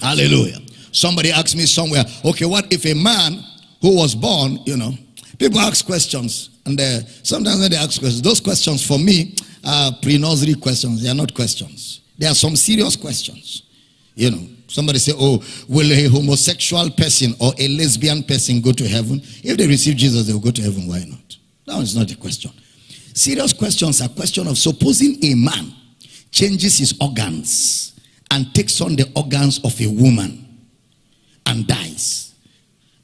Hallelujah. Somebody asked me somewhere, okay, what if a man who was born, you know, people ask questions, and uh, sometimes when they ask questions, those questions for me are pre-nursery questions. They are not questions. There are some serious questions. You know, somebody say, oh, will a homosexual person or a lesbian person go to heaven? If they receive Jesus, they will go to heaven. Why not? That is not a question. Serious questions are question of supposing a man changes his organs and takes on the organs of a woman and dies.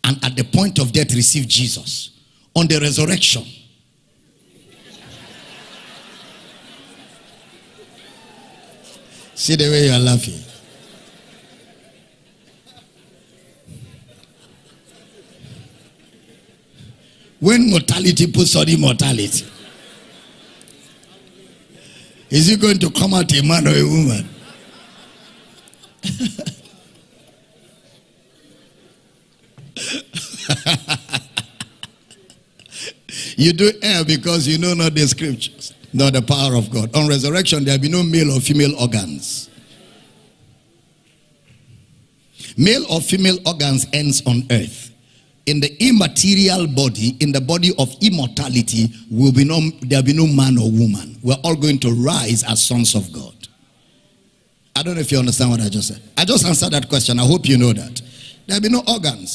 And at the point of death receive Jesus. On the resurrection. See the way you are laughing. When mortality puts on immortality is he going to come out a man or a woman you do err because you know not the scriptures, not the power of God. On resurrection, there will be no male or female organs. Male or female organs ends on earth. In the immaterial body, in the body of immortality, will be no there will be no man or woman. We're all going to rise as sons of God. I don't know if you understand what I just said. I just answered that question. I hope you know that. There will be no organs.